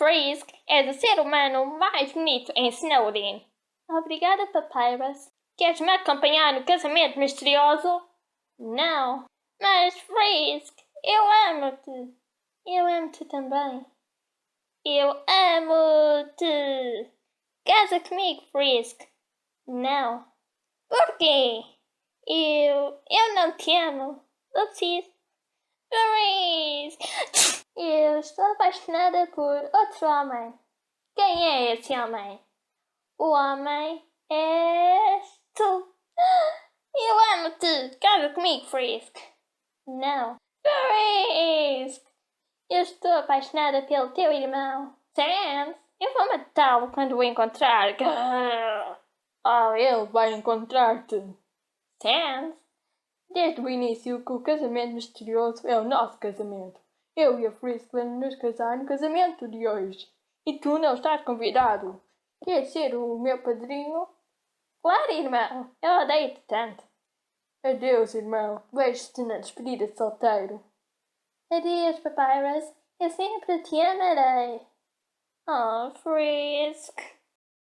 Frisk, és o ser humano mais bonito em Snowden. Obrigada, Papyrus. Queres me acompanhar no casamento misterioso? Não. Mas, Frisk, eu amo-te. Eu amo-te também. Eu amo-te. Casa comigo, Frisk. Não. Por quê? Eu. Eu não te amo. Oopsies. Frisk! Eu estou apaixonada por outro homem. Quem é esse homem? O homem és tu. Eu amo-te. Casa comigo, Frisk. Não. Frisk! Eu estou apaixonada pelo teu irmão. Sans, eu vou matá-lo quando o encontrar. Ah, ele vai encontrar-te. Sans, Desde o início que o casamento misterioso é o nosso casamento. Eu e a Frisk vamos nos casar no casamento de hoje. E tu não estás convidado. Queres ser o meu padrinho? claro, irmão. Eu odeio-te tanto. Adeus, irmão. Vejo-te na despedida de solteiro. Adeus, Papyrus. Eu sempre te amarei. Oh, Frisk.